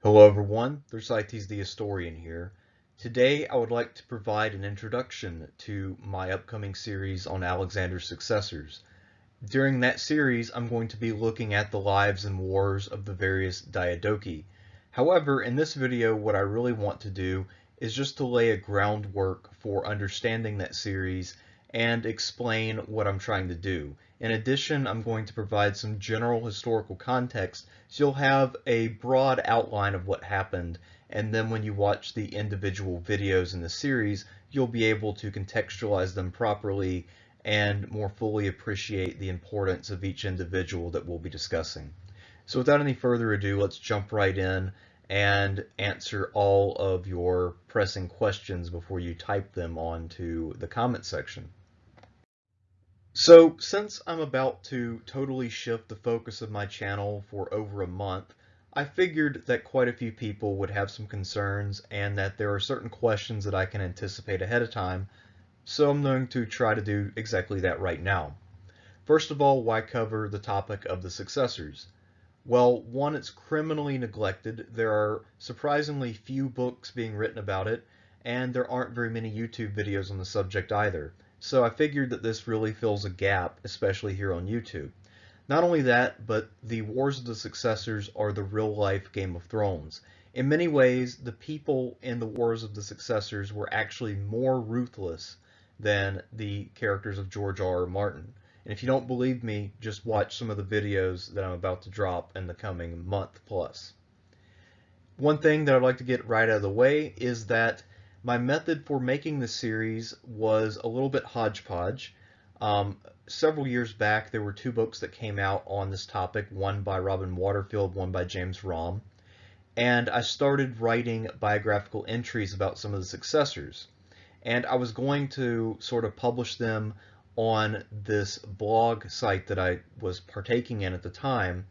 Hello everyone, Thersites the Historian here. Today I would like to provide an introduction to my upcoming series on Alexander's successors. During that series I'm going to be looking at the lives and wars of the various Diadochi. However, in this video what I really want to do is just to lay a groundwork for understanding that series and explain what I'm trying to do. In addition, I'm going to provide some general historical context so you'll have a broad outline of what happened and then when you watch the individual videos in the series, you'll be able to contextualize them properly and more fully appreciate the importance of each individual that we'll be discussing. So without any further ado, let's jump right in and answer all of your pressing questions before you type them onto the comment section. So since I'm about to totally shift the focus of my channel for over a month, I figured that quite a few people would have some concerns and that there are certain questions that I can anticipate ahead of time, so I'm going to try to do exactly that right now. First of all, why cover the topic of the successors? Well, one, it's criminally neglected. There are surprisingly few books being written about it, and there aren't very many YouTube videos on the subject either. So I figured that this really fills a gap, especially here on YouTube. Not only that, but the Wars of the Successors are the real-life Game of Thrones. In many ways, the people in the Wars of the Successors were actually more ruthless than the characters of George R. R. Martin. And if you don't believe me, just watch some of the videos that I'm about to drop in the coming month plus. One thing that I'd like to get right out of the way is that my method for making the series was a little bit hodgepodge. Um, several years back, there were two books that came out on this topic, one by Robin Waterfield, one by James Romm. And I started writing biographical entries about some of the successors. And I was going to sort of publish them on this blog site that I was partaking in at the time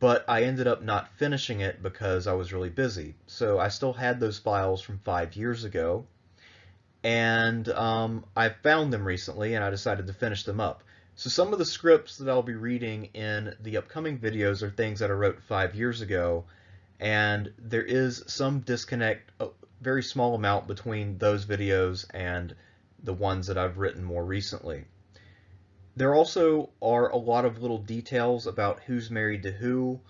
but I ended up not finishing it because I was really busy. So I still had those files from five years ago, and um, I found them recently, and I decided to finish them up. So some of the scripts that I'll be reading in the upcoming videos are things that I wrote five years ago, and there is some disconnect, a very small amount between those videos and the ones that I've written more recently. There also are a lot of little details about who's married to who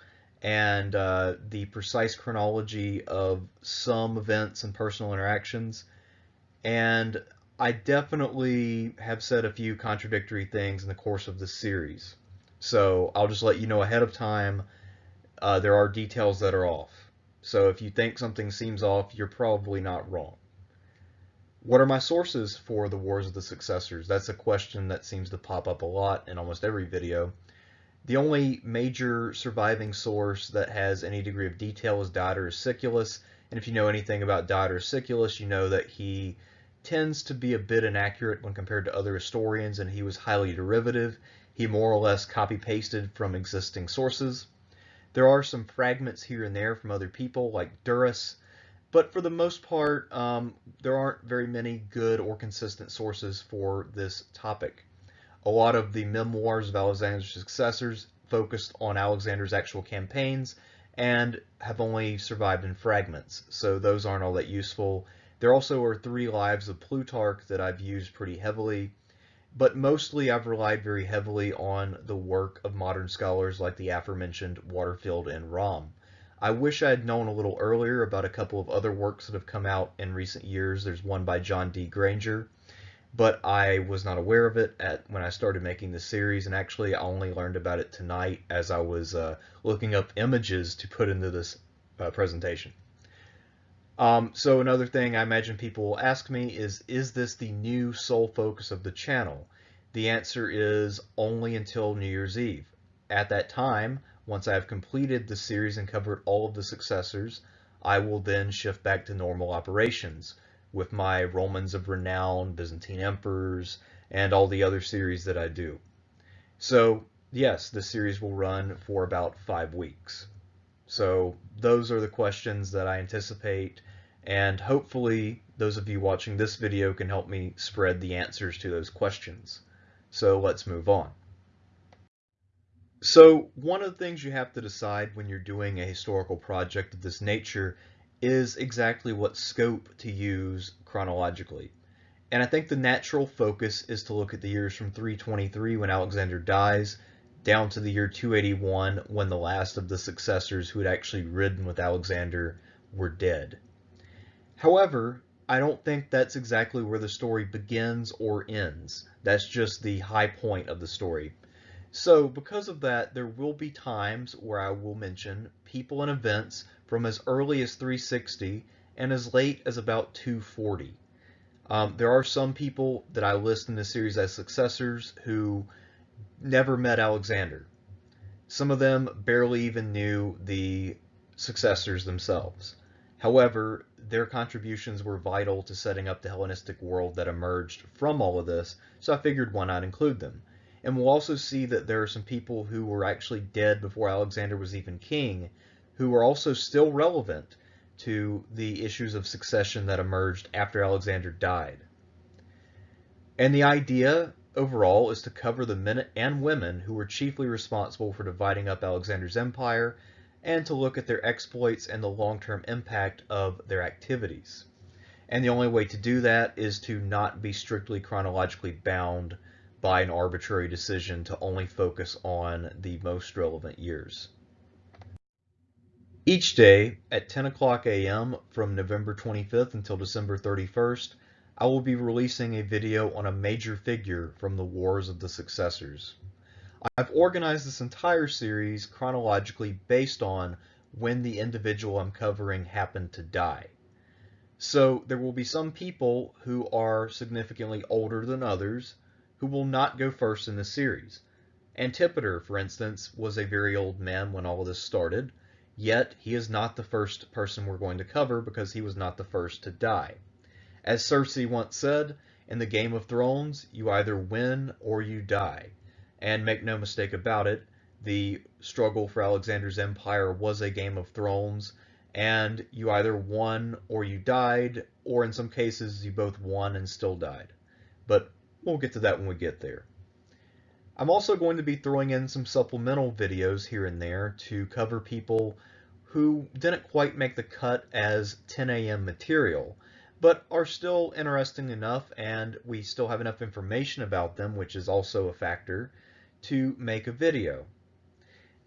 and uh, the precise chronology of some events and personal interactions. And I definitely have said a few contradictory things in the course of this series. So I'll just let you know ahead of time uh, there are details that are off. So if you think something seems off, you're probably not wrong. What are my sources for the Wars of the Successors? That's a question that seems to pop up a lot in almost every video. The only major surviving source that has any degree of detail is Diodorus Siculus, and if you know anything about Diodorus Siculus, you know that he tends to be a bit inaccurate when compared to other historians, and he was highly derivative. He more or less copy-pasted from existing sources. There are some fragments here and there from other people, like Duris, but for the most part, um, there aren't very many good or consistent sources for this topic. A lot of the memoirs of Alexander's successors focused on Alexander's actual campaigns and have only survived in fragments, so those aren't all that useful. There also are three lives of Plutarch that I've used pretty heavily, but mostly I've relied very heavily on the work of modern scholars like the aforementioned Waterfield and Romm. I wish I had known a little earlier about a couple of other works that have come out in recent years. There's one by John D. Granger, but I was not aware of it at when I started making the series, and actually I only learned about it tonight as I was uh, looking up images to put into this uh, presentation. Um, so another thing I imagine people will ask me is, is this the new sole focus of the channel? The answer is only until New Year's Eve. At that time, once I have completed the series and covered all of the successors, I will then shift back to normal operations with my Romans of Renown, Byzantine Emperors, and all the other series that I do. So yes, the series will run for about five weeks. So those are the questions that I anticipate, and hopefully those of you watching this video can help me spread the answers to those questions. So let's move on. So one of the things you have to decide when you're doing a historical project of this nature is exactly what scope to use chronologically. And I think the natural focus is to look at the years from 323 when Alexander dies down to the year 281 when the last of the successors who had actually ridden with Alexander were dead. However, I don't think that's exactly where the story begins or ends. That's just the high point of the story. So because of that, there will be times where I will mention people and events from as early as 360 and as late as about 240. Um, there are some people that I list in this series as successors who never met Alexander. Some of them barely even knew the successors themselves. However, their contributions were vital to setting up the Hellenistic world that emerged from all of this, so I figured why not include them. And we'll also see that there are some people who were actually dead before Alexander was even king, who are also still relevant to the issues of succession that emerged after Alexander died. And the idea overall is to cover the men and women who were chiefly responsible for dividing up Alexander's empire and to look at their exploits and the long-term impact of their activities. And the only way to do that is to not be strictly chronologically bound by an arbitrary decision to only focus on the most relevant years. Each day at 10 o'clock a.m. from November 25th until December 31st, I will be releasing a video on a major figure from the Wars of the Successors. I've organized this entire series chronologically based on when the individual I'm covering happened to die. So there will be some people who are significantly older than others who will not go first in the series. Antipater, for instance, was a very old man when all of this started, Yet he is not the first person we're going to cover because he was not the first to die. As Cersei once said, in the Game of Thrones, you either win or you die. And make no mistake about it, the struggle for Alexander's empire was a Game of Thrones, and you either won or you died, or in some cases you both won and still died. But we'll get to that when we get there. I'm also going to be throwing in some supplemental videos here and there to cover people who didn't quite make the cut as 10 a.m. material, but are still interesting enough and we still have enough information about them, which is also a factor, to make a video.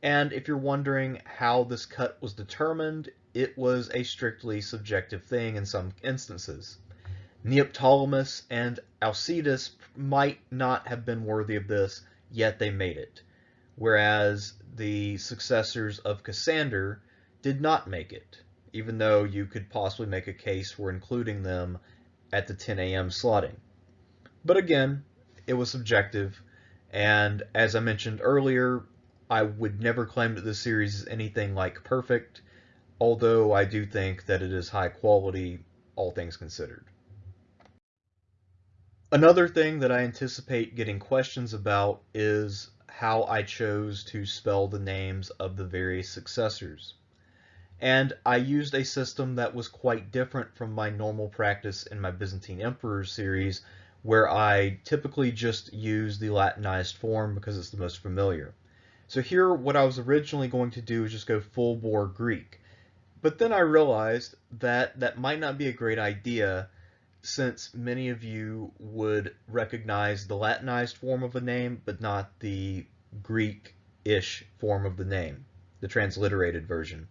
And if you're wondering how this cut was determined, it was a strictly subjective thing in some instances. Neoptolemus and Alcetas might not have been worthy of this, yet they made it. Whereas the successors of Cassander did not make it, even though you could possibly make a case for including them at the 10 a.m. slotting. But again, it was subjective, and as I mentioned earlier, I would never claim that this series is anything like perfect, although I do think that it is high quality, all things considered. Another thing that I anticipate getting questions about is how I chose to spell the names of the various successors. And I used a system that was quite different from my normal practice in my Byzantine Emperors series, where I typically just use the Latinized form because it's the most familiar. So here, what I was originally going to do is just go full bore Greek. But then I realized that that might not be a great idea since many of you would recognize the Latinized form of a name, but not the Greek-ish form of the name, the transliterated version.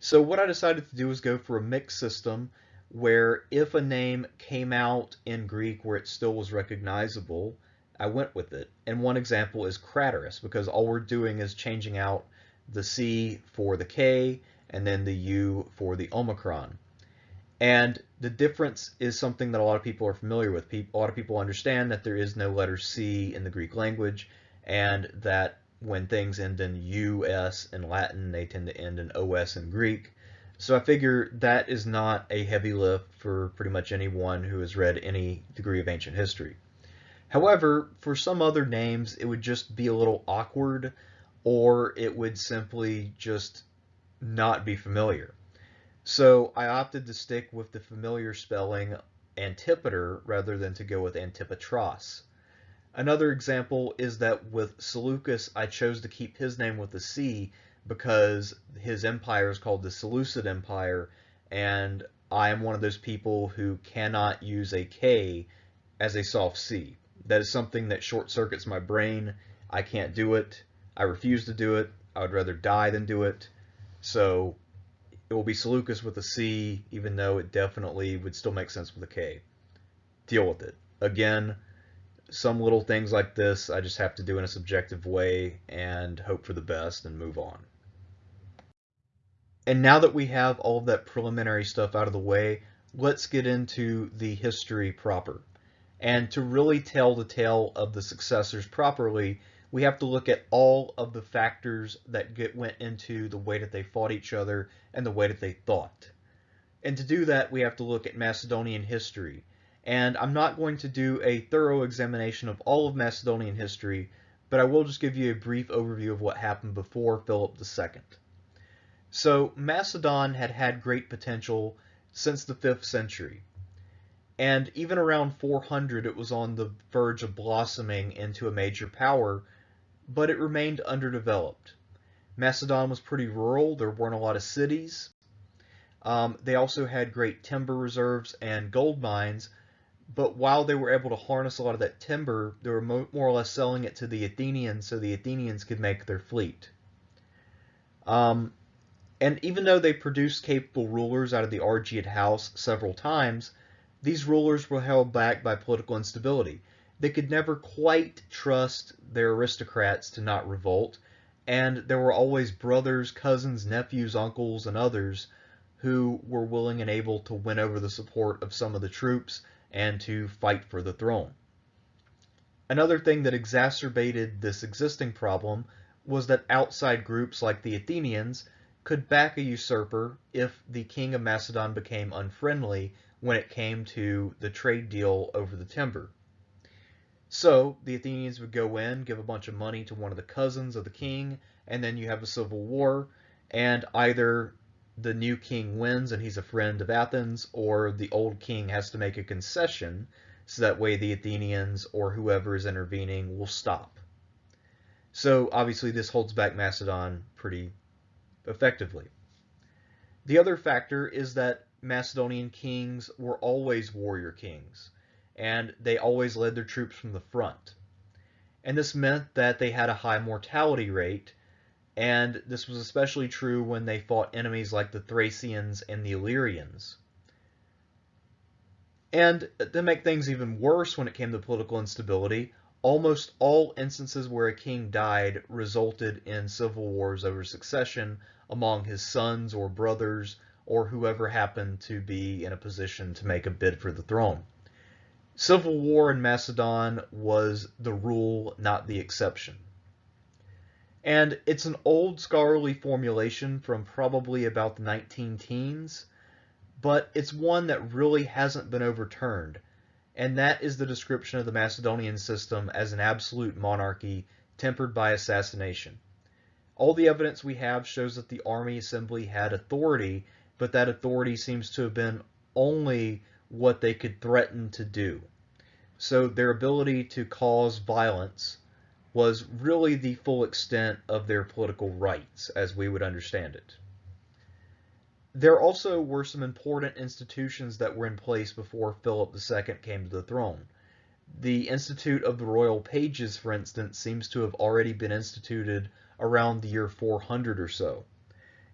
So what I decided to do was go for a mixed system where if a name came out in Greek where it still was recognizable, I went with it. And one example is Craterus, because all we're doing is changing out the C for the K and then the U for the Omicron. And the difference is something that a lot of people are familiar with. a lot of people understand that there is no letter C in the Greek language and that when things end in US in Latin, they tend to end in OS in Greek. So I figure that is not a heavy lift for pretty much anyone who has read any degree of ancient history. However, for some other names, it would just be a little awkward or it would simply just not be familiar. So I opted to stick with the familiar spelling Antipater rather than to go with Antipatros. Another example is that with Seleucus, I chose to keep his name with a C because his empire is called the Seleucid Empire, and I am one of those people who cannot use a K as a soft C. That is something that short circuits my brain. I can't do it. I refuse to do it. I would rather die than do it. So it will be Seleucus with a C, even though it definitely would still make sense with a K. Deal with it. Again, some little things like this I just have to do in a subjective way and hope for the best and move on. And now that we have all of that preliminary stuff out of the way, let's get into the history proper. And to really tell the tale of the successors properly, we have to look at all of the factors that get, went into the way that they fought each other and the way that they thought. And to do that, we have to look at Macedonian history. And I'm not going to do a thorough examination of all of Macedonian history, but I will just give you a brief overview of what happened before Philip II. So Macedon had had great potential since the 5th century. And even around 400, it was on the verge of blossoming into a major power but it remained underdeveloped. Macedon was pretty rural. There weren't a lot of cities. Um, they also had great timber reserves and gold mines, but while they were able to harness a lot of that timber, they were more or less selling it to the Athenians so the Athenians could make their fleet. Um, and even though they produced capable rulers out of the Argead house several times, these rulers were held back by political instability they could never quite trust their aristocrats to not revolt, and there were always brothers, cousins, nephews, uncles, and others who were willing and able to win over the support of some of the troops and to fight for the throne. Another thing that exacerbated this existing problem was that outside groups like the Athenians could back a usurper if the king of Macedon became unfriendly when it came to the trade deal over the timber. So the Athenians would go in, give a bunch of money to one of the cousins of the king, and then you have a civil war, and either the new king wins and he's a friend of Athens, or the old king has to make a concession, so that way the Athenians or whoever is intervening will stop. So obviously this holds back Macedon pretty effectively. The other factor is that Macedonian kings were always warrior kings and they always led their troops from the front. And this meant that they had a high mortality rate, and this was especially true when they fought enemies like the Thracians and the Illyrians. And to make things even worse when it came to political instability, almost all instances where a king died resulted in civil wars over succession among his sons or brothers or whoever happened to be in a position to make a bid for the throne. Civil war in Macedon was the rule, not the exception. And it's an old scholarly formulation from probably about the 19 teens, but it's one that really hasn't been overturned, and that is the description of the Macedonian system as an absolute monarchy tempered by assassination. All the evidence we have shows that the army assembly had authority, but that authority seems to have been only what they could threaten to do. So their ability to cause violence was really the full extent of their political rights, as we would understand it. There also were some important institutions that were in place before Philip II came to the throne. The Institute of the Royal Pages, for instance, seems to have already been instituted around the year 400 or so.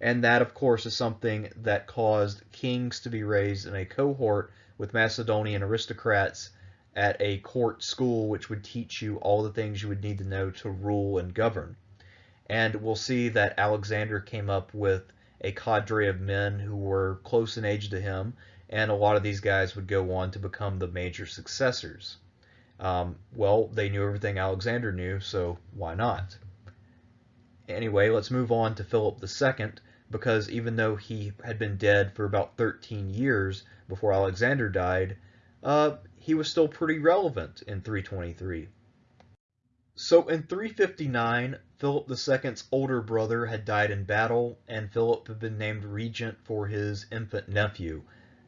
And that, of course, is something that caused kings to be raised in a cohort with Macedonian aristocrats at a court school which would teach you all the things you would need to know to rule and govern. And we'll see that Alexander came up with a cadre of men who were close in age to him, and a lot of these guys would go on to become the major successors. Um, well, they knew everything Alexander knew, so why not? Anyway, let's move on to Philip II, because even though he had been dead for about 13 years before Alexander died, uh, he was still pretty relevant in 323. So in 359, Philip II's older brother had died in battle, and Philip had been named regent for his infant nephew.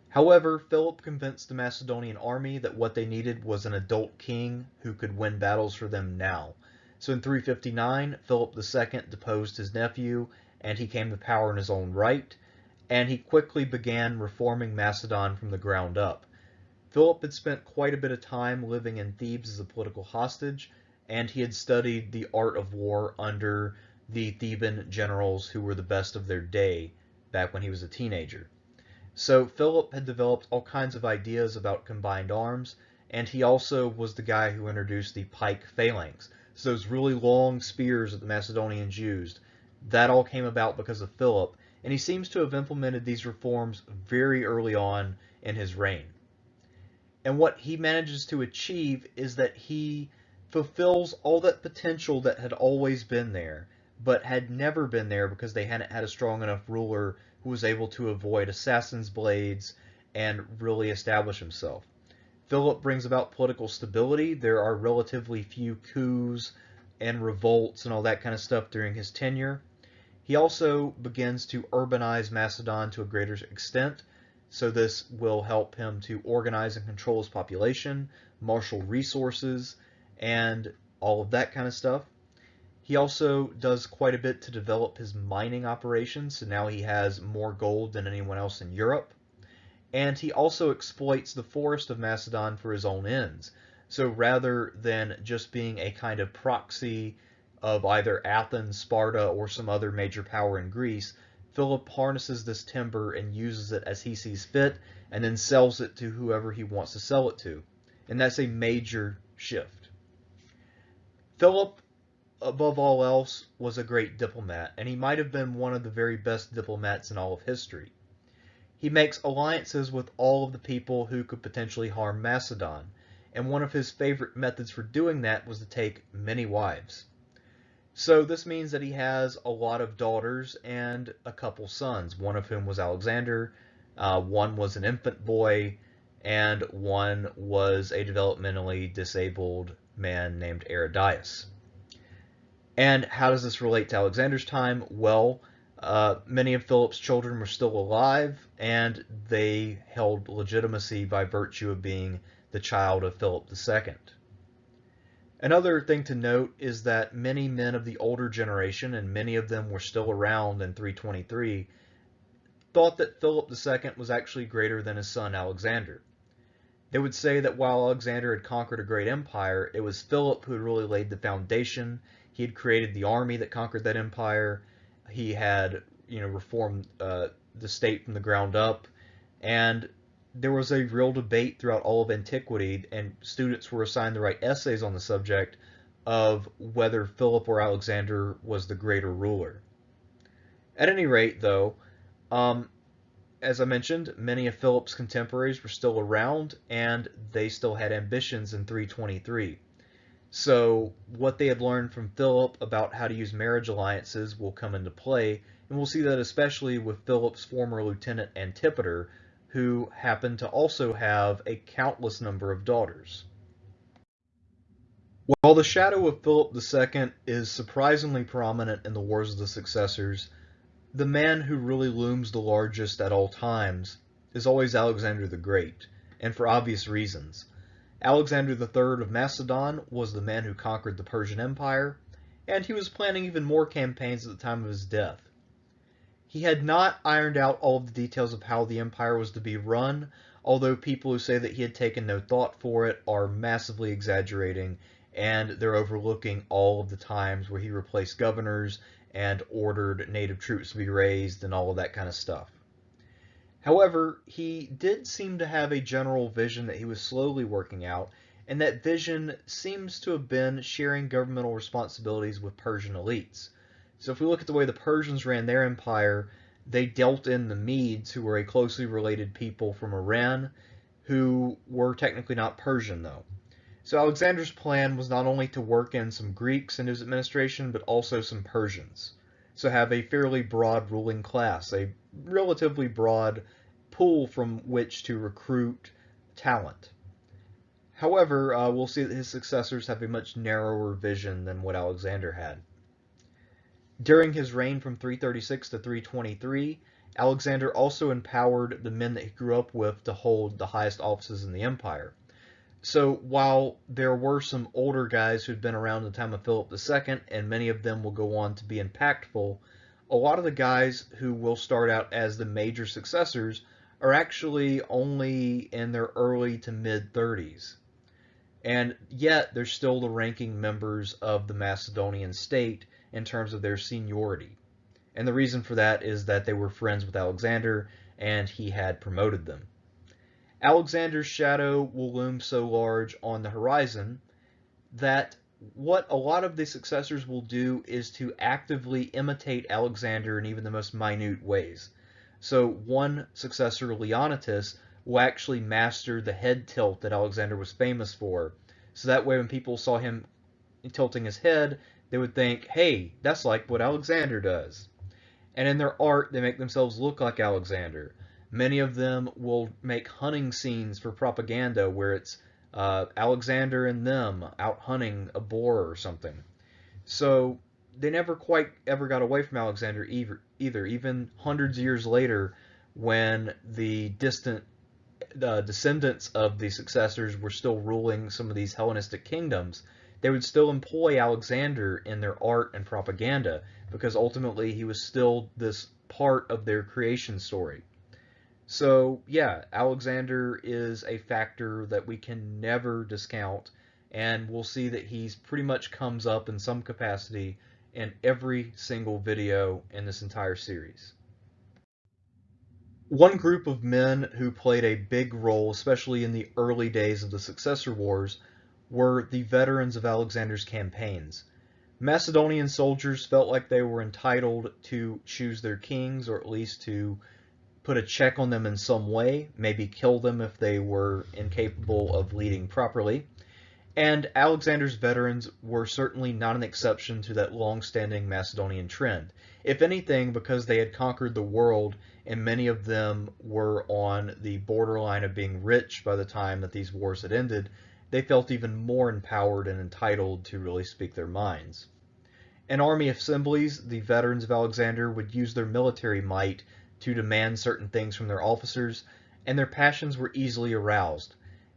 However, Philip convinced the Macedonian army that what they needed was an adult king who could win battles for them now. So in 359, Philip II deposed his nephew, and he came to power in his own right, and he quickly began reforming Macedon from the ground up. Philip had spent quite a bit of time living in Thebes as a political hostage, and he had studied the art of war under the Theban generals who were the best of their day back when he was a teenager. So Philip had developed all kinds of ideas about combined arms, and he also was the guy who introduced the pike phalanx. So those really long spears that the Macedonians used, that all came about because of Philip, and he seems to have implemented these reforms very early on in his reign. And what he manages to achieve is that he fulfills all that potential that had always been there, but had never been there because they hadn't had a strong enough ruler who was able to avoid assassin's blades and really establish himself. Philip brings about political stability. There are relatively few coups and revolts and all that kind of stuff during his tenure. He also begins to urbanize Macedon to a greater extent, so this will help him to organize and control his population, marshal resources, and all of that kind of stuff. He also does quite a bit to develop his mining operations, so now he has more gold than anyone else in Europe. And he also exploits the forest of Macedon for his own ends. So rather than just being a kind of proxy of either Athens, Sparta, or some other major power in Greece, Philip harnesses this timber and uses it as he sees fit, and then sells it to whoever he wants to sell it to. And that's a major shift. Philip above all else, was a great diplomat, and he might have been one of the very best diplomats in all of history. He makes alliances with all of the people who could potentially harm Macedon, and one of his favorite methods for doing that was to take many wives. So this means that he has a lot of daughters and a couple sons, one of whom was Alexander, uh, one was an infant boy, and one was a developmentally disabled man named Aridaeus. And how does this relate to Alexander's time? Well, uh, many of Philip's children were still alive, and they held legitimacy by virtue of being the child of Philip II. Another thing to note is that many men of the older generation, and many of them were still around in 323, thought that Philip II was actually greater than his son Alexander. They would say that while Alexander had conquered a great empire, it was Philip who had really laid the foundation he had created the army that conquered that empire. He had, you know, reformed uh, the state from the ground up, and there was a real debate throughout all of antiquity, and students were assigned to write essays on the subject of whether Philip or Alexander was the greater ruler. At any rate, though, um, as I mentioned, many of Philip's contemporaries were still around, and they still had ambitions in 323. So what they had learned from Philip about how to use marriage alliances will come into play, and we'll see that especially with Philip's former lieutenant Antipater, who happened to also have a countless number of daughters. While the shadow of Philip II is surprisingly prominent in the Wars of the Successors, the man who really looms the largest at all times is always Alexander the Great, and for obvious reasons. Alexander III of Macedon was the man who conquered the Persian Empire, and he was planning even more campaigns at the time of his death. He had not ironed out all of the details of how the empire was to be run, although people who say that he had taken no thought for it are massively exaggerating, and they're overlooking all of the times where he replaced governors and ordered native troops to be raised and all of that kind of stuff. However, he did seem to have a general vision that he was slowly working out, and that vision seems to have been sharing governmental responsibilities with Persian elites. So if we look at the way the Persians ran their empire, they dealt in the Medes, who were a closely related people from Iran, who were technically not Persian though. So Alexander's plan was not only to work in some Greeks in his administration, but also some Persians. So have a fairly broad ruling class, a relatively broad pool from which to recruit talent. However, uh, we'll see that his successors have a much narrower vision than what Alexander had. During his reign from 336 to 323, Alexander also empowered the men that he grew up with to hold the highest offices in the empire. So while there were some older guys who'd been around the time of Philip II, and many of them will go on to be impactful, a lot of the guys who will start out as the major successors are actually only in their early to mid 30s. And yet they're still the ranking members of the Macedonian state in terms of their seniority. And the reason for that is that they were friends with Alexander and he had promoted them. Alexander's shadow will loom so large on the horizon that what a lot of the successors will do is to actively imitate Alexander in even the most minute ways. So one successor, Leonnatus, will actually master the head tilt that Alexander was famous for. So that way when people saw him tilting his head, they would think, hey, that's like what Alexander does. And in their art, they make themselves look like Alexander. Many of them will make hunting scenes for propaganda where it's uh, Alexander and them out hunting a boar or something. So they never quite ever got away from Alexander either, either even hundreds of years later when the distant uh, descendants of the successors were still ruling some of these Hellenistic kingdoms, they would still employ Alexander in their art and propaganda because ultimately he was still this part of their creation story. So yeah, Alexander is a factor that we can never discount, and we'll see that he's pretty much comes up in some capacity in every single video in this entire series. One group of men who played a big role, especially in the early days of the Successor Wars, were the veterans of Alexander's campaigns. Macedonian soldiers felt like they were entitled to choose their kings, or at least to put a check on them in some way, maybe kill them if they were incapable of leading properly. And Alexander's veterans were certainly not an exception to that long-standing Macedonian trend. If anything, because they had conquered the world and many of them were on the borderline of being rich by the time that these wars had ended, they felt even more empowered and entitled to really speak their minds. In army assemblies, the veterans of Alexander would use their military might to demand certain things from their officers, and their passions were easily aroused.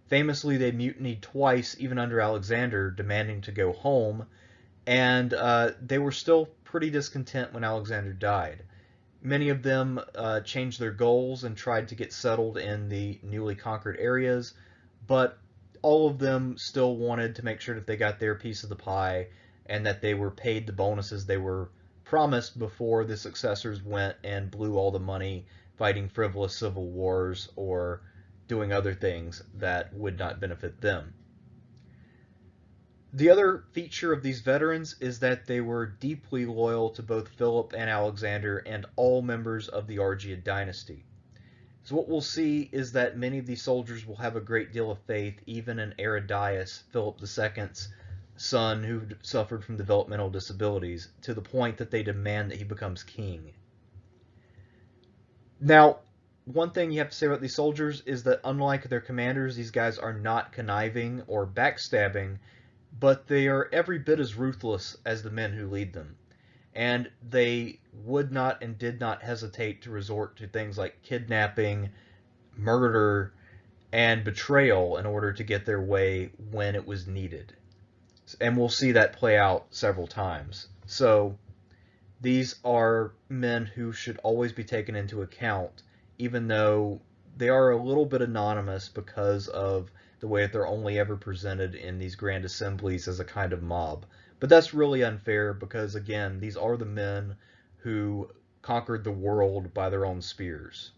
Famously, they mutinied twice, even under Alexander, demanding to go home, and uh, they were still pretty discontent when Alexander died. Many of them uh, changed their goals and tried to get settled in the newly conquered areas, but all of them still wanted to make sure that they got their piece of the pie and that they were paid the bonuses they were promised before the successors went and blew all the money fighting frivolous civil wars or doing other things that would not benefit them. The other feature of these veterans is that they were deeply loyal to both Philip and Alexander and all members of the Argead dynasty. So what we'll see is that many of these soldiers will have a great deal of faith even in Aridaeus, Philip II's son who suffered from developmental disabilities to the point that they demand that he becomes king. Now, one thing you have to say about these soldiers is that unlike their commanders, these guys are not conniving or backstabbing, but they are every bit as ruthless as the men who lead them. And they would not and did not hesitate to resort to things like kidnapping, murder, and betrayal in order to get their way when it was needed and we'll see that play out several times. So these are men who should always be taken into account, even though they are a little bit anonymous because of the way that they're only ever presented in these grand assemblies as a kind of mob. But that's really unfair because, again, these are the men who conquered the world by their own spears.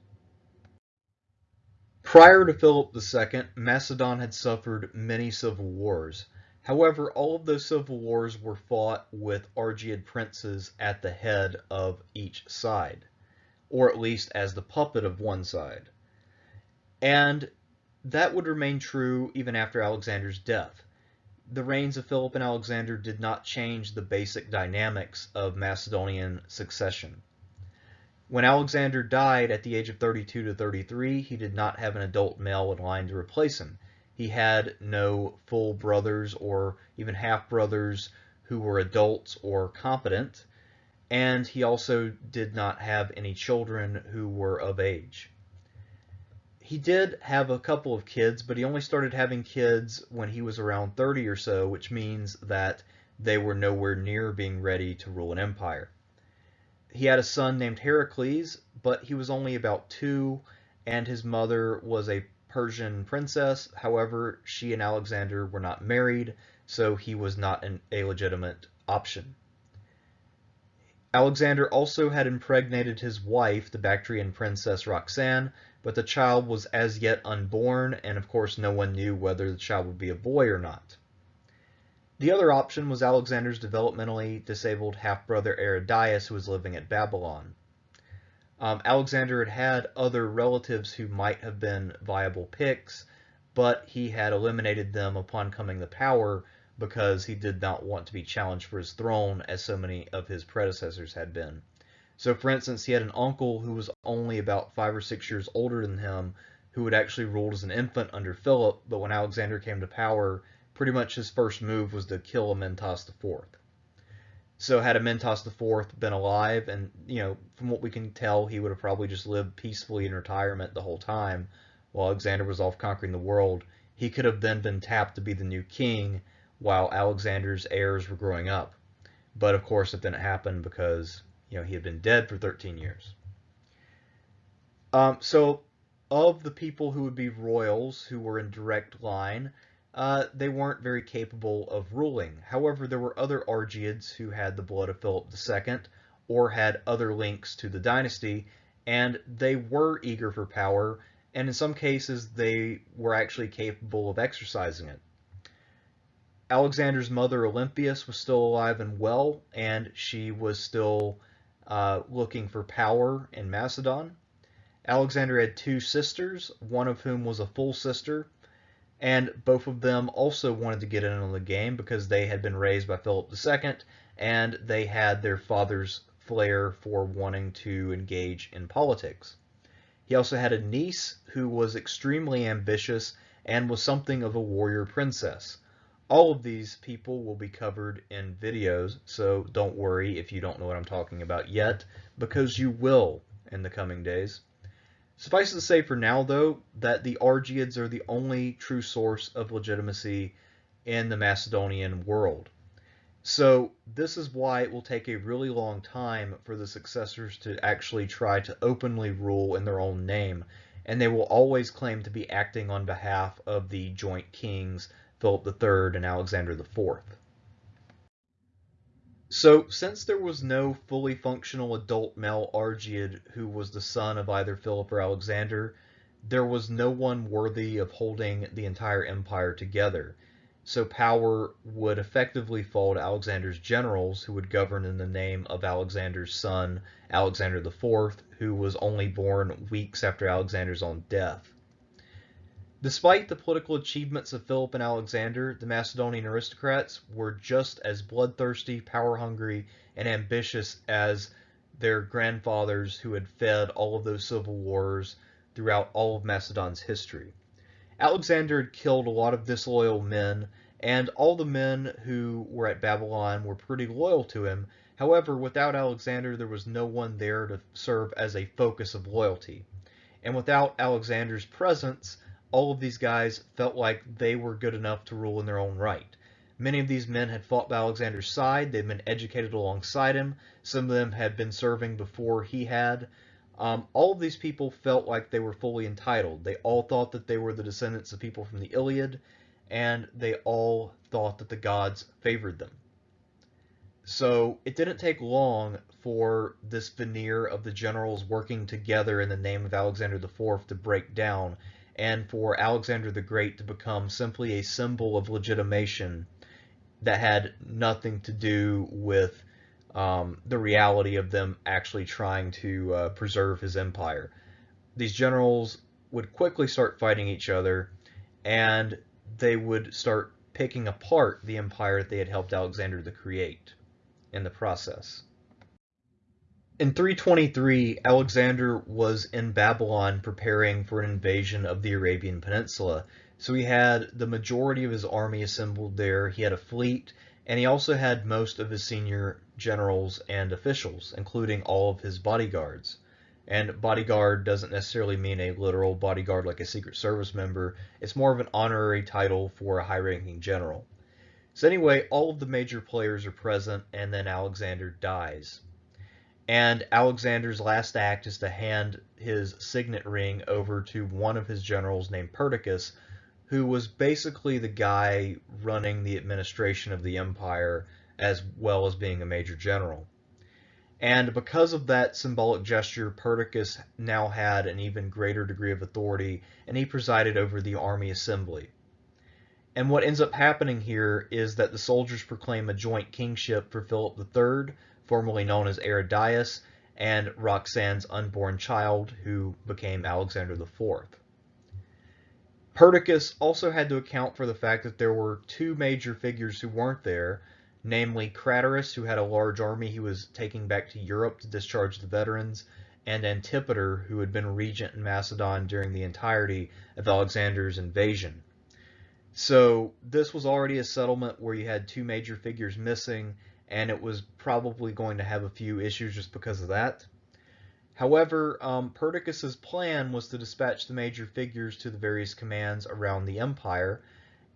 Prior to Philip II, Macedon had suffered many civil wars. However, all of those civil wars were fought with Argead princes at the head of each side, or at least as the puppet of one side. And that would remain true even after Alexander's death. The reigns of Philip and Alexander did not change the basic dynamics of Macedonian succession. When Alexander died at the age of 32 to 33, he did not have an adult male in line to replace him. He had no full brothers or even half brothers who were adults or competent. and he also did not have any children who were of age. He did have a couple of kids, but he only started having kids when he was around 30 or so, which means that they were nowhere near being ready to rule an empire. He had a son named Heracles, but he was only about two, and his mother was a Persian princess. However, she and Alexander were not married, so he was not an, a legitimate option. Alexander also had impregnated his wife, the Bactrian princess Roxanne, but the child was as yet unborn, and of course no one knew whether the child would be a boy or not. The other option was Alexander's developmentally disabled half-brother Aridaeus, who was living at Babylon. Um, Alexander had had other relatives who might have been viable picks, but he had eliminated them upon coming to power because he did not want to be challenged for his throne as so many of his predecessors had been. So, for instance, he had an uncle who was only about five or six years older than him, who had actually ruled as an infant under Philip, but when Alexander came to power, pretty much his first move was to kill Amyntas IV. So, had Amyntas IV been alive, and you know, from what we can tell, he would have probably just lived peacefully in retirement the whole time, while Alexander was off conquering the world. He could have then been tapped to be the new king, while Alexander's heirs were growing up. But of course, it didn't happen because you know he had been dead for 13 years. Um, so, of the people who would be royals who were in direct line, uh, they weren't very capable of ruling. However, there were other Argeads who had the blood of Philip II or had other links to the dynasty, and they were eager for power, and in some cases they were actually capable of exercising it. Alexander's mother, Olympias, was still alive and well, and she was still uh, looking for power in Macedon. Alexander had two sisters, one of whom was a full sister, and both of them also wanted to get in on the game because they had been raised by Philip II, and they had their father's flair for wanting to engage in politics. He also had a niece who was extremely ambitious and was something of a warrior princess. All of these people will be covered in videos, so don't worry if you don't know what I'm talking about yet, because you will in the coming days. Suffice it to say for now, though, that the Argeads are the only true source of legitimacy in the Macedonian world. So this is why it will take a really long time for the successors to actually try to openly rule in their own name, and they will always claim to be acting on behalf of the joint kings Philip III and Alexander IV. So, since there was no fully functional adult male Argead who was the son of either Philip or Alexander, there was no one worthy of holding the entire empire together. So power would effectively fall to Alexander's generals, who would govern in the name of Alexander's son, Alexander IV, who was only born weeks after Alexander's own death. Despite the political achievements of Philip and Alexander, the Macedonian aristocrats were just as bloodthirsty, power-hungry, and ambitious as their grandfathers who had fed all of those civil wars throughout all of Macedon's history. Alexander had killed a lot of disloyal men, and all the men who were at Babylon were pretty loyal to him. However, without Alexander, there was no one there to serve as a focus of loyalty. And without Alexander's presence, all of these guys felt like they were good enough to rule in their own right. Many of these men had fought by Alexander's side. They'd been educated alongside him. Some of them had been serving before he had. Um, all of these people felt like they were fully entitled. They all thought that they were the descendants of people from the Iliad, and they all thought that the gods favored them. So it didn't take long for this veneer of the generals working together in the name of Alexander IV to break down and for Alexander the Great to become simply a symbol of legitimation that had nothing to do with um, the reality of them actually trying to uh, preserve his empire. These generals would quickly start fighting each other, and they would start picking apart the empire that they had helped Alexander to create in the process. In 323, Alexander was in Babylon preparing for an invasion of the Arabian Peninsula. So he had the majority of his army assembled there, he had a fleet, and he also had most of his senior generals and officials, including all of his bodyguards. And bodyguard doesn't necessarily mean a literal bodyguard like a Secret Service member. It's more of an honorary title for a high-ranking general. So anyway, all of the major players are present, and then Alexander dies. And Alexander's last act is to hand his signet ring over to one of his generals named Perdiccas, who was basically the guy running the administration of the empire as well as being a major general. And because of that symbolic gesture, Perdiccas now had an even greater degree of authority, and he presided over the army assembly. And what ends up happening here is that the soldiers proclaim a joint kingship for Philip III, formerly known as Aridaeus, and Roxane's unborn child, who became Alexander IV. Perdiccas also had to account for the fact that there were two major figures who weren't there, namely Craterus, who had a large army he was taking back to Europe to discharge the veterans, and Antipater, who had been regent in Macedon during the entirety of Alexander's invasion. So this was already a settlement where you had two major figures missing, and it was probably going to have a few issues just because of that. However, um, Perdiccas's plan was to dispatch the major figures to the various commands around the empire,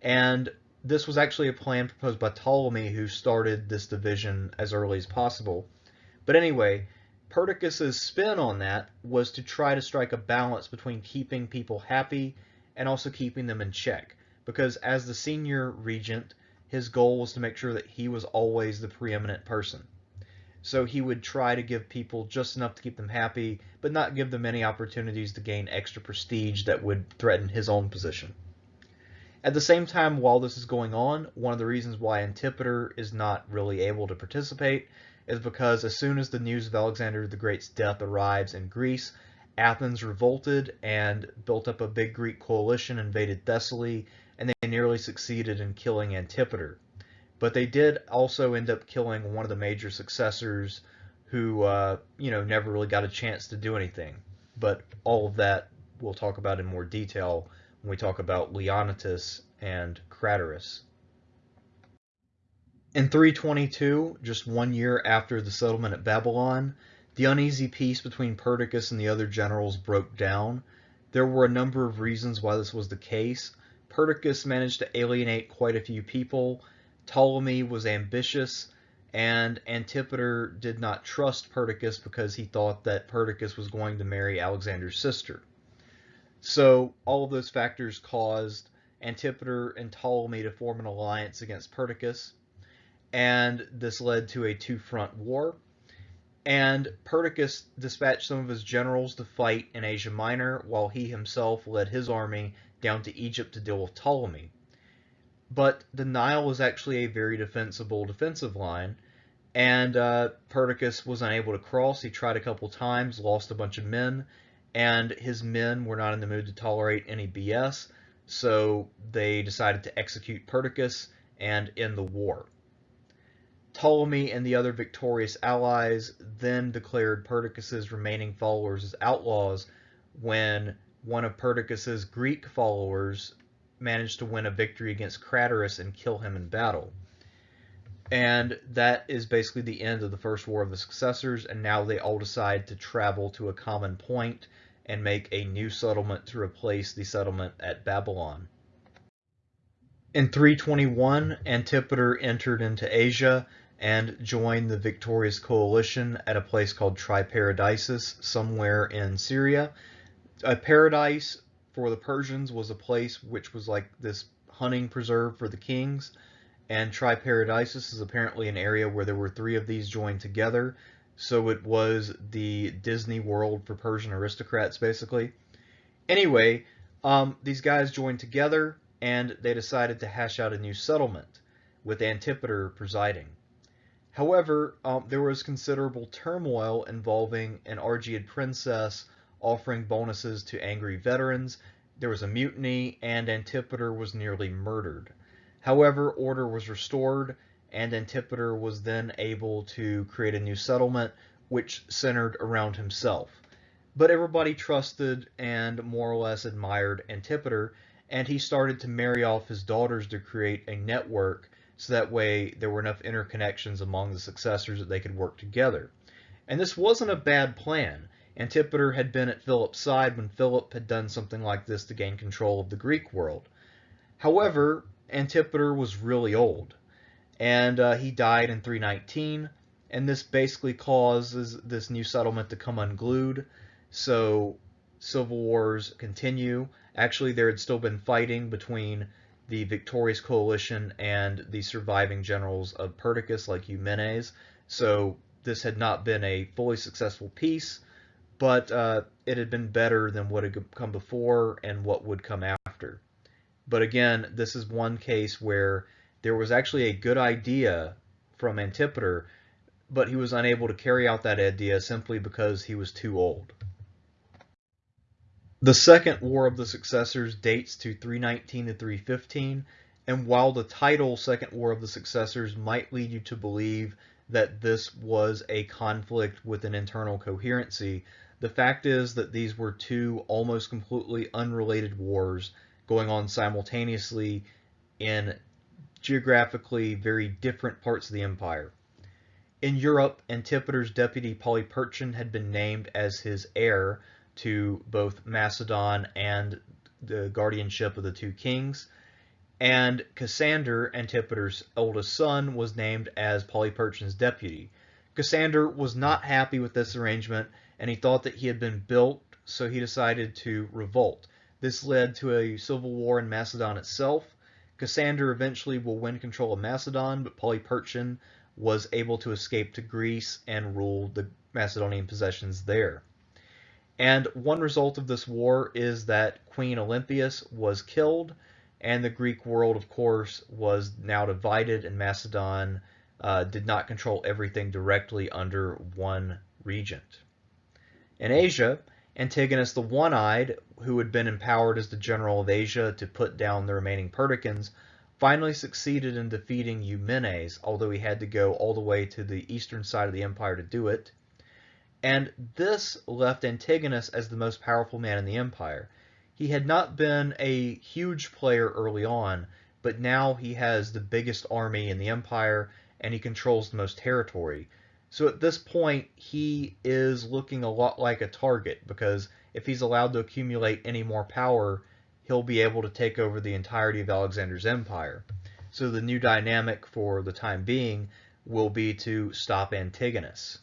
and this was actually a plan proposed by Ptolemy, who started this division as early as possible. But anyway, Perdiccas's spin on that was to try to strike a balance between keeping people happy and also keeping them in check. Because as the senior regent, his goal was to make sure that he was always the preeminent person. So he would try to give people just enough to keep them happy, but not give them any opportunities to gain extra prestige that would threaten his own position. At the same time, while this is going on, one of the reasons why Antipater is not really able to participate is because as soon as the news of Alexander the Great's death arrives in Greece, Athens revolted and built up a big Greek coalition, invaded Thessaly, and they nearly succeeded in killing Antipater. But they did also end up killing one of the major successors who, uh, you know, never really got a chance to do anything. But all of that we'll talk about in more detail when we talk about Leonnatus and Craterus. In 322, just one year after the settlement at Babylon, the uneasy peace between Perdiccas and the other generals broke down. There were a number of reasons why this was the case. Perdiccas managed to alienate quite a few people, Ptolemy was ambitious, and Antipater did not trust Perdiccas because he thought that Perdiccas was going to marry Alexander's sister. So all of those factors caused Antipater and Ptolemy to form an alliance against Perdiccas, and this led to a two-front war. And Perdiccas dispatched some of his generals to fight in Asia Minor, while he himself led his army down to Egypt to deal with Ptolemy. But the Nile was actually a very defensible defensive line, and uh, Perdiccas was unable to cross. He tried a couple times, lost a bunch of men, and his men were not in the mood to tolerate any BS, so they decided to execute Perdiccas and end the war. Ptolemy and the other victorious allies then declared Perdiccas's remaining followers as outlaws when one of Perdiccas's Greek followers managed to win a victory against Craterus and kill him in battle. And that is basically the end of the First War of the Successors, and now they all decide to travel to a common point and make a new settlement to replace the settlement at Babylon. In 321, Antipater entered into Asia and joined the victorious coalition at a place called Triparadisus, somewhere in Syria. A paradise for the Persians was a place which was like this hunting preserve for the kings, and Triparadisus is apparently an area where there were three of these joined together, so it was the Disney World for Persian aristocrats, basically. Anyway, um, these guys joined together and they decided to hash out a new settlement, with Antipater presiding. However, um, there was considerable turmoil involving an Argead princess offering bonuses to angry veterans. There was a mutiny, and Antipater was nearly murdered. However, order was restored, and Antipater was then able to create a new settlement which centered around himself. But everybody trusted and more or less admired Antipater, and he started to marry off his daughters to create a network so that way there were enough interconnections among the successors that they could work together. And this wasn't a bad plan. Antipater had been at Philip's side when Philip had done something like this to gain control of the Greek world. However, Antipater was really old, and uh, he died in 319, and this basically causes this new settlement to come unglued. So civil wars continue. Actually, there had still been fighting between the victorious coalition and the surviving generals of Perdiccas, like Eumenes. So this had not been a fully successful peace, but uh, it had been better than what had come before and what would come after. But again, this is one case where there was actually a good idea from Antipater, but he was unable to carry out that idea simply because he was too old. The Second War of the Successors dates to 319 to 315, and while the title Second War of the Successors might lead you to believe that this was a conflict with an internal coherency, the fact is that these were two almost completely unrelated wars going on simultaneously in geographically very different parts of the empire. In Europe, Antipater's deputy Polyperchon had been named as his heir to both Macedon and the guardianship of the two kings. And Cassander, Antipater's oldest son, was named as Polyperchon's deputy. Cassander was not happy with this arrangement, and he thought that he had been built, so he decided to revolt. This led to a civil war in Macedon itself. Cassander eventually will win control of Macedon, but Polyperchon was able to escape to Greece and rule the Macedonian possessions there. And one result of this war is that Queen Olympias was killed, and the Greek world, of course, was now divided, and Macedon uh, did not control everything directly under one regent. In Asia, Antigonus the One-Eyed, who had been empowered as the general of Asia to put down the remaining Perdiccans, finally succeeded in defeating Eumenes, although he had to go all the way to the eastern side of the empire to do it and this left Antigonus as the most powerful man in the empire. He had not been a huge player early on, but now he has the biggest army in the empire and he controls the most territory. So at this point, he is looking a lot like a target because if he's allowed to accumulate any more power, he'll be able to take over the entirety of Alexander's empire. So the new dynamic for the time being will be to stop Antigonus.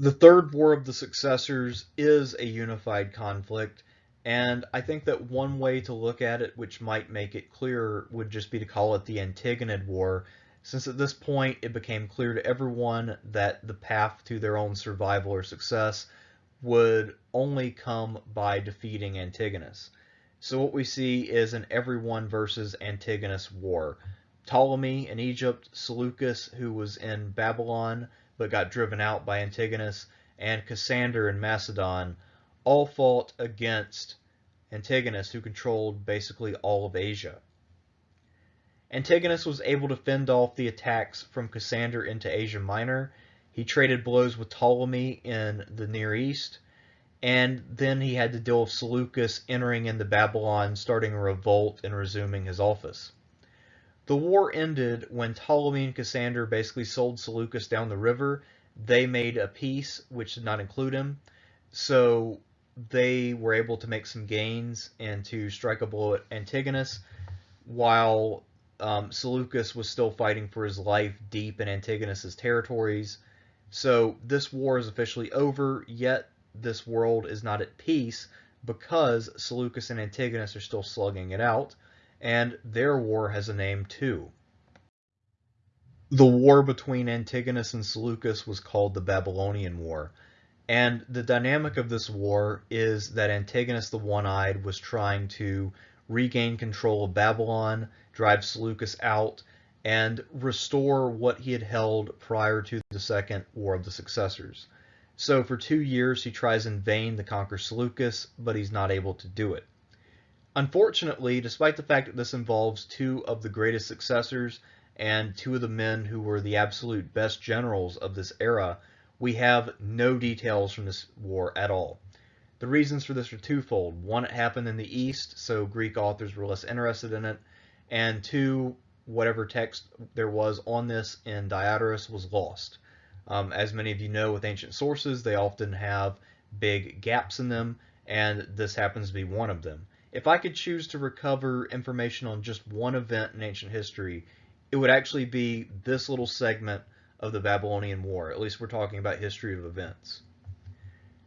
The Third War of the Successors is a unified conflict, and I think that one way to look at it, which might make it clearer, would just be to call it the Antigonid War, since at this point it became clear to everyone that the path to their own survival or success would only come by defeating Antigonus. So what we see is an everyone versus Antigonus war. Ptolemy in Egypt, Seleucus, who was in Babylon, but got driven out by Antigonus, and Cassander in Macedon all fought against Antigonus, who controlled basically all of Asia. Antigonus was able to fend off the attacks from Cassander into Asia Minor. He traded blows with Ptolemy in the Near East, and then he had to deal with Seleucus entering into Babylon, starting a revolt and resuming his office. The war ended when Ptolemy and Cassander basically sold Seleucus down the river. They made a peace which did not include him. So they were able to make some gains and to strike a blow at Antigonus while um, Seleucus was still fighting for his life deep in Antigonus's territories. So this war is officially over, yet this world is not at peace because Seleucus and Antigonus are still slugging it out and their war has a name too. The war between Antigonus and Seleucus was called the Babylonian War, and the dynamic of this war is that Antigonus the One-Eyed was trying to regain control of Babylon, drive Seleucus out, and restore what he had held prior to the Second War of the Successors. So for two years he tries in vain to conquer Seleucus, but he's not able to do it. Unfortunately, despite the fact that this involves two of the greatest successors and two of the men who were the absolute best generals of this era, we have no details from this war at all. The reasons for this are twofold. One, it happened in the East, so Greek authors were less interested in it. And two, whatever text there was on this in Diodorus was lost. Um, as many of you know with ancient sources, they often have big gaps in them, and this happens to be one of them. If I could choose to recover information on just one event in ancient history, it would actually be this little segment of the Babylonian War. At least we're talking about history of events.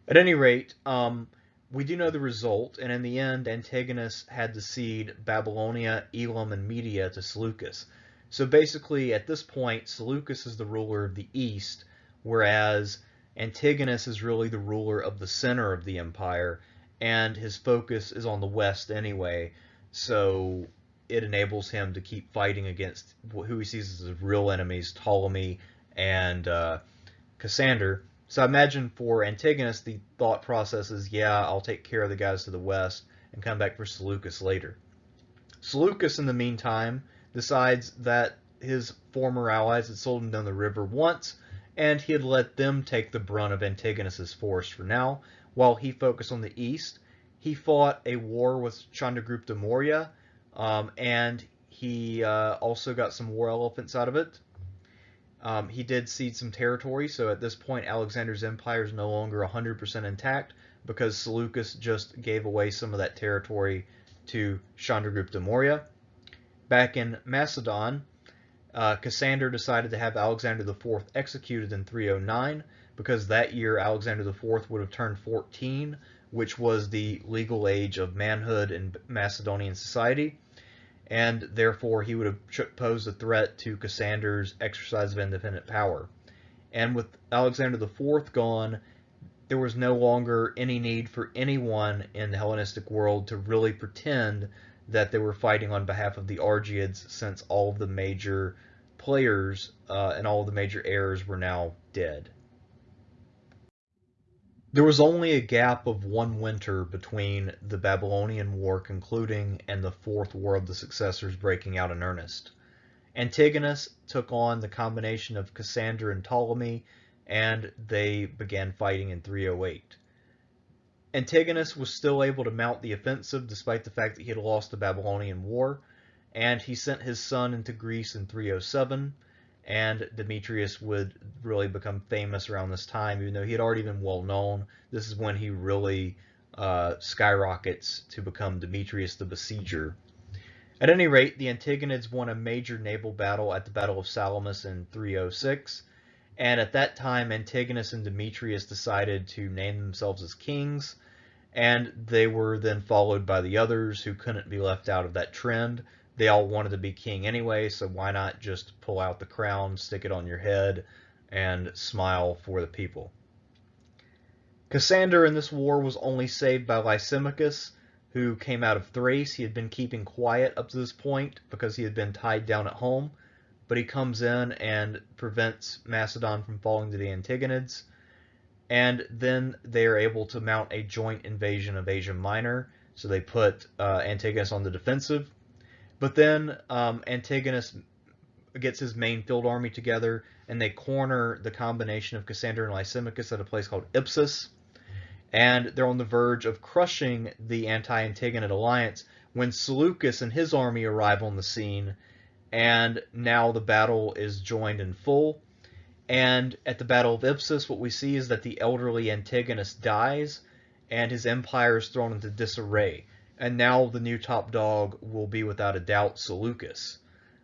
At any rate, um, we do know the result, and in the end, Antigonus had to cede Babylonia, Elam, and Media to Seleucus. So basically, at this point, Seleucus is the ruler of the east, whereas Antigonus is really the ruler of the center of the empire, and his focus is on the west anyway, so it enables him to keep fighting against who he sees as his real enemies, Ptolemy and uh, Cassander. So I imagine for Antigonus, the thought process is, yeah, I'll take care of the guys to the west and come back for Seleucus later. Seleucus, in the meantime, decides that his former allies had sold him down the river once, and he had let them take the brunt of Antigonus's force for now, while he focused on the east. He fought a war with Chandragupta Maurya, um, and he uh, also got some war elephants out of it. Um, he did cede some territory, so at this point Alexander's empire is no longer 100% intact because Seleucus just gave away some of that territory to Chandragupta Maurya. Back in Macedon, uh, Cassander decided to have Alexander IV executed in 309 because that year Alexander IV would have turned 14, which was the legal age of manhood in Macedonian society, and therefore he would have posed a threat to Cassander's exercise of independent power. And with Alexander IV gone, there was no longer any need for anyone in the Hellenistic world to really pretend that they were fighting on behalf of the Argeads since all of the major players uh, and all of the major heirs were now dead. There was only a gap of one winter between the Babylonian War concluding and the Fourth War of the Successors breaking out in earnest. Antigonus took on the combination of Cassander and Ptolemy, and they began fighting in 308. Antigonus was still able to mount the offensive despite the fact that he had lost the Babylonian War, and he sent his son into Greece in 307, and Demetrius would really become famous around this time, even though he had already been well known. This is when he really uh, skyrockets to become Demetrius the Besieger. At any rate, the Antigonids won a major naval battle at the Battle of Salamis in 306, and at that time Antigonus and Demetrius decided to name themselves as kings, and they were then followed by the others who couldn't be left out of that trend they all wanted to be king anyway, so why not just pull out the crown, stick it on your head, and smile for the people. Cassander in this war was only saved by Lysimachus, who came out of Thrace. He had been keeping quiet up to this point because he had been tied down at home, but he comes in and prevents Macedon from falling to the Antigonids, and then they are able to mount a joint invasion of Asia Minor. So they put uh, Antigonus on the defensive, but then um, Antigonus gets his main field army together, and they corner the combination of Cassander and Lysimachus at a place called Ipsus. And they're on the verge of crushing the anti-Antigonid alliance when Seleucus and his army arrive on the scene, and now the battle is joined in full. And at the Battle of Ipsus, what we see is that the elderly Antigonus dies, and his empire is thrown into disarray and now the new top dog will be without a doubt Seleucus,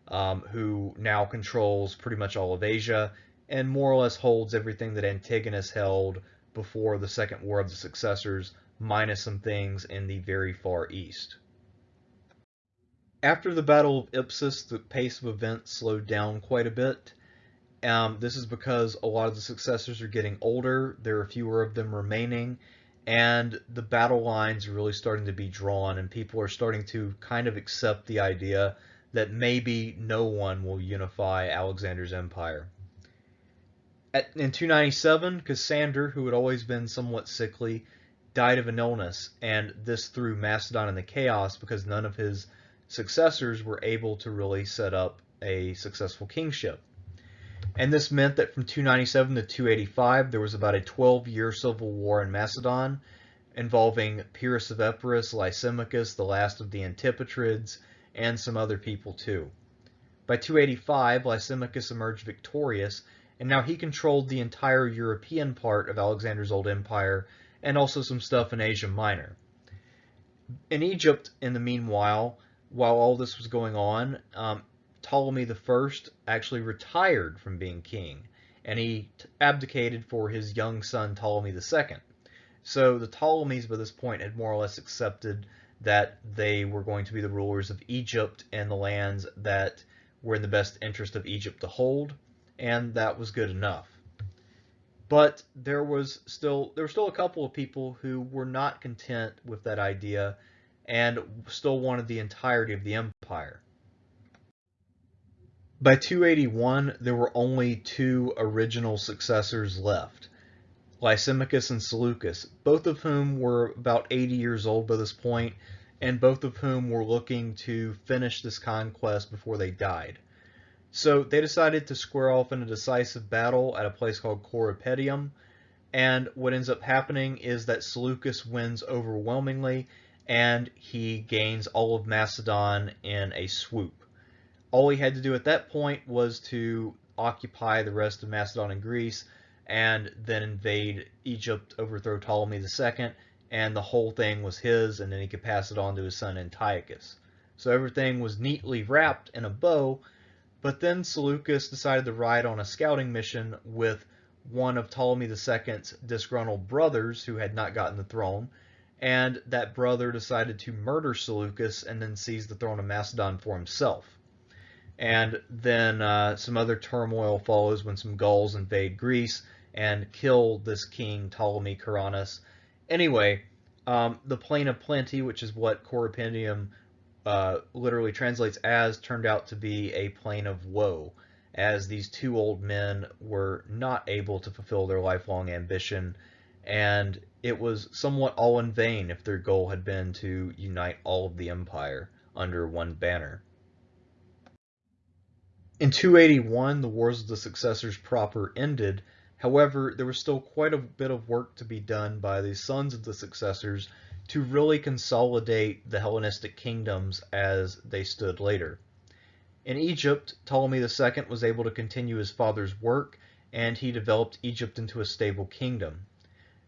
um, who now controls pretty much all of Asia and more or less holds everything that Antigonus held before the Second War of the Successors, minus some things in the very far east. After the Battle of Ipsus, the pace of events slowed down quite a bit. Um, this is because a lot of the successors are getting older, there are fewer of them remaining, and the battle lines are really starting to be drawn and people are starting to kind of accept the idea that maybe no one will unify Alexander's empire. At, in 297, Cassander, who had always been somewhat sickly, died of an illness, and this threw Macedon into chaos because none of his successors were able to really set up a successful kingship. And this meant that from 297 to 285, there was about a 12-year civil war in Macedon involving Pyrrhus of Epirus, Lysimachus, the last of the Antipatrids, and some other people too. By 285, Lysimachus emerged victorious, and now he controlled the entire European part of Alexander's old empire, and also some stuff in Asia Minor. In Egypt, in the meanwhile, while all this was going on, um, Ptolemy I actually retired from being king, and he abdicated for his young son Ptolemy II. So the Ptolemies by this point had more or less accepted that they were going to be the rulers of Egypt and the lands that were in the best interest of Egypt to hold, and that was good enough. But there was still there were still a couple of people who were not content with that idea and still wanted the entirety of the empire. By 281, there were only two original successors left, Lysimachus and Seleucus, both of whom were about 80 years old by this point, and both of whom were looking to finish this conquest before they died. So they decided to square off in a decisive battle at a place called Corupedium, and what ends up happening is that Seleucus wins overwhelmingly, and he gains all of Macedon in a swoop. All he had to do at that point was to occupy the rest of Macedon and Greece, and then invade Egypt, overthrow Ptolemy II, and the whole thing was his, and then he could pass it on to his son Antiochus. So everything was neatly wrapped in a bow, but then Seleucus decided to ride on a scouting mission with one of Ptolemy II's disgruntled brothers who had not gotten the throne, and that brother decided to murder Seleucus and then seize the throne of Macedon for himself. And then uh, some other turmoil follows when some Gauls invade Greece and kill this king Ptolemy Keraunos. Anyway, um, the Plain of Plenty, which is what Corupedium uh, literally translates as, turned out to be a plain of woe, as these two old men were not able to fulfill their lifelong ambition, and it was somewhat all in vain if their goal had been to unite all of the empire under one banner. In 281, the Wars of the Successors proper ended. However, there was still quite a bit of work to be done by the sons of the successors to really consolidate the Hellenistic kingdoms as they stood later. In Egypt, Ptolemy II was able to continue his father's work, and he developed Egypt into a stable kingdom.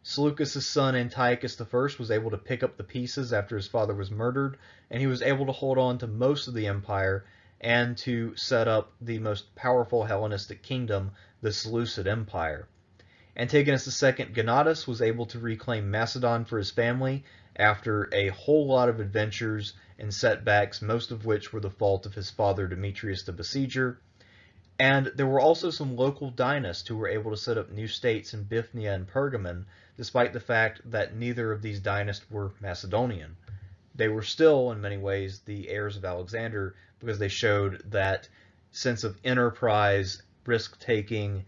Seleucus' son Antiochus I was able to pick up the pieces after his father was murdered, and he was able to hold on to most of the empire and to set up the most powerful Hellenistic kingdom, the Seleucid Empire. Antigonus II Gonatas was able to reclaim Macedon for his family after a whole lot of adventures and setbacks, most of which were the fault of his father Demetrius the Besieger. And there were also some local dynasts who were able to set up new states in Bithynia and Pergamon, despite the fact that neither of these dynasts were Macedonian. They were still, in many ways, the heirs of Alexander, because they showed that sense of enterprise, risk taking,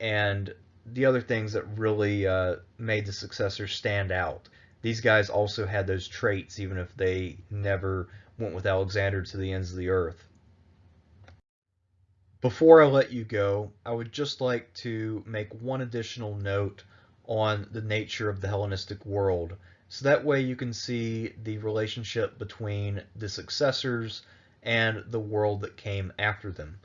and the other things that really uh, made the successors stand out. These guys also had those traits, even if they never went with Alexander to the ends of the earth. Before I let you go, I would just like to make one additional note on the nature of the Hellenistic world. So that way you can see the relationship between the successors and the world that came after them.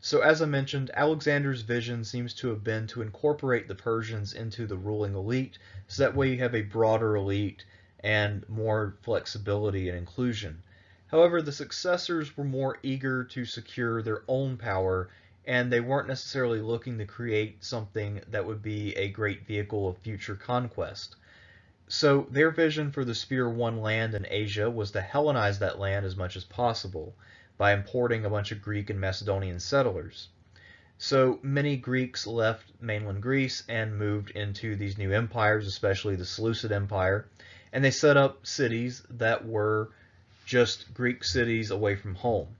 So as I mentioned, Alexander's vision seems to have been to incorporate the Persians into the ruling elite, so that way you have a broader elite and more flexibility and inclusion. However, the successors were more eager to secure their own power, and they weren't necessarily looking to create something that would be a great vehicle of future conquest. So their vision for the spear-won land in Asia was to Hellenize that land as much as possible by importing a bunch of Greek and Macedonian settlers. So many Greeks left mainland Greece and moved into these new empires, especially the Seleucid Empire, and they set up cities that were just Greek cities away from home.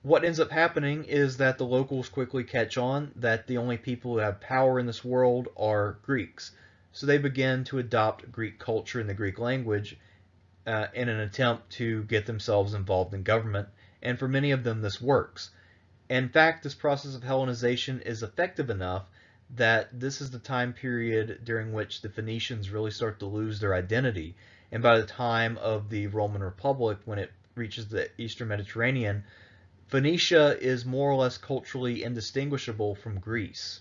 What ends up happening is that the locals quickly catch on that the only people who have power in this world are Greeks. So they begin to adopt Greek culture and the Greek language uh, in an attempt to get themselves involved in government, and for many of them this works. In fact, this process of Hellenization is effective enough that this is the time period during which the Phoenicians really start to lose their identity. And by the time of the Roman Republic, when it reaches the Eastern Mediterranean, Phoenicia is more or less culturally indistinguishable from Greece.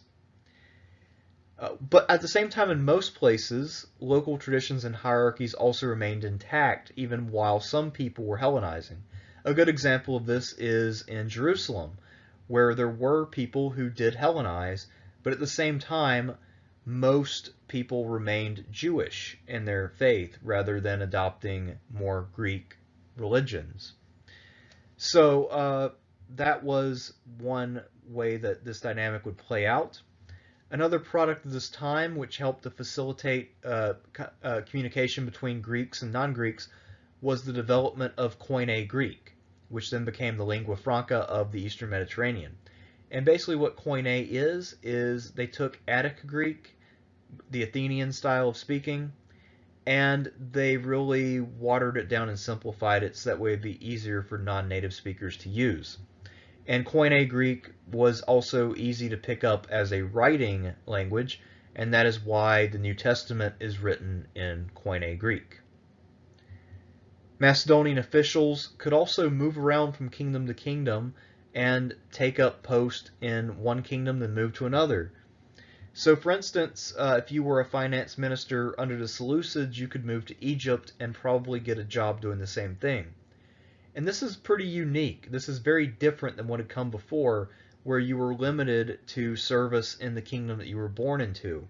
Uh, but at the same time, in most places, local traditions and hierarchies also remained intact, even while some people were Hellenizing. A good example of this is in Jerusalem, where there were people who did Hellenize, but at the same time, most people remained Jewish in their faith rather than adopting more Greek religions. So uh, that was one way that this dynamic would play out. Another product of this time, which helped to facilitate uh, uh, communication between Greeks and non-Greeks, was the development of Koine Greek, which then became the lingua franca of the Eastern Mediterranean. And basically what Koine is, is they took Attic Greek, the Athenian style of speaking, and they really watered it down and simplified it so that way it'd be easier for non-native speakers to use. And Koine Greek was also easy to pick up as a writing language, and that is why the New Testament is written in Koine Greek. Macedonian officials could also move around from kingdom to kingdom and take up post in one kingdom then move to another. So for instance, uh, if you were a finance minister under the Seleucids, you could move to Egypt and probably get a job doing the same thing. And this is pretty unique. This is very different than what had come before, where you were limited to service in the kingdom that you were born into,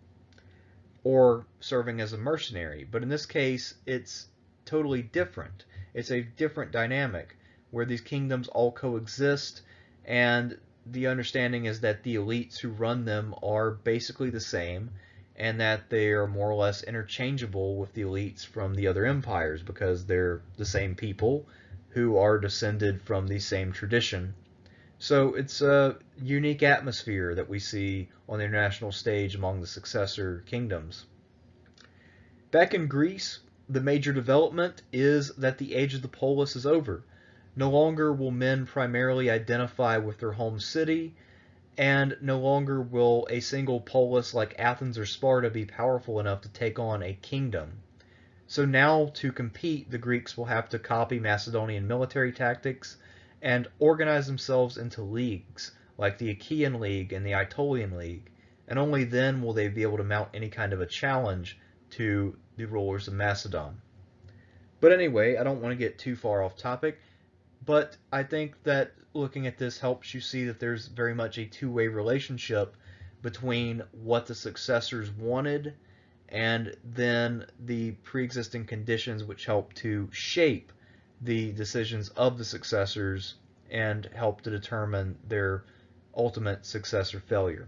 or serving as a mercenary. But in this case, it's totally different. It's a different dynamic, where these kingdoms all coexist, and the understanding is that the elites who run them are basically the same, and that they are more or less interchangeable with the elites from the other empires because they're the same people who are descended from the same tradition. So it's a unique atmosphere that we see on the international stage among the successor kingdoms. Back in Greece, the major development is that the age of the polis is over. No longer will men primarily identify with their home city, and no longer will a single polis like Athens or Sparta be powerful enough to take on a kingdom. So now to compete, the Greeks will have to copy Macedonian military tactics and organize themselves into leagues, like the Achaean League and the Aetolian League, and only then will they be able to mount any kind of a challenge to the rulers of Macedon. But anyway, I don't want to get too far off topic, but I think that looking at this helps you see that there's very much a two-way relationship between what the successors wanted and then the pre-existing conditions which help to shape the decisions of the successors and help to determine their ultimate success or failure.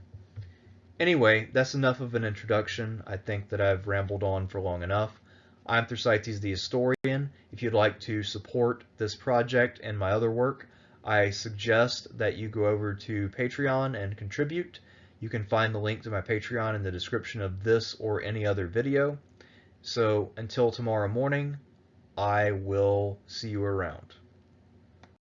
Anyway, that's enough of an introduction. I think that I've rambled on for long enough. I'm Thersites the Historian. If you'd like to support this project and my other work, I suggest that you go over to Patreon and contribute. You can find the link to my Patreon in the description of this or any other video. So until tomorrow morning, I will see you around.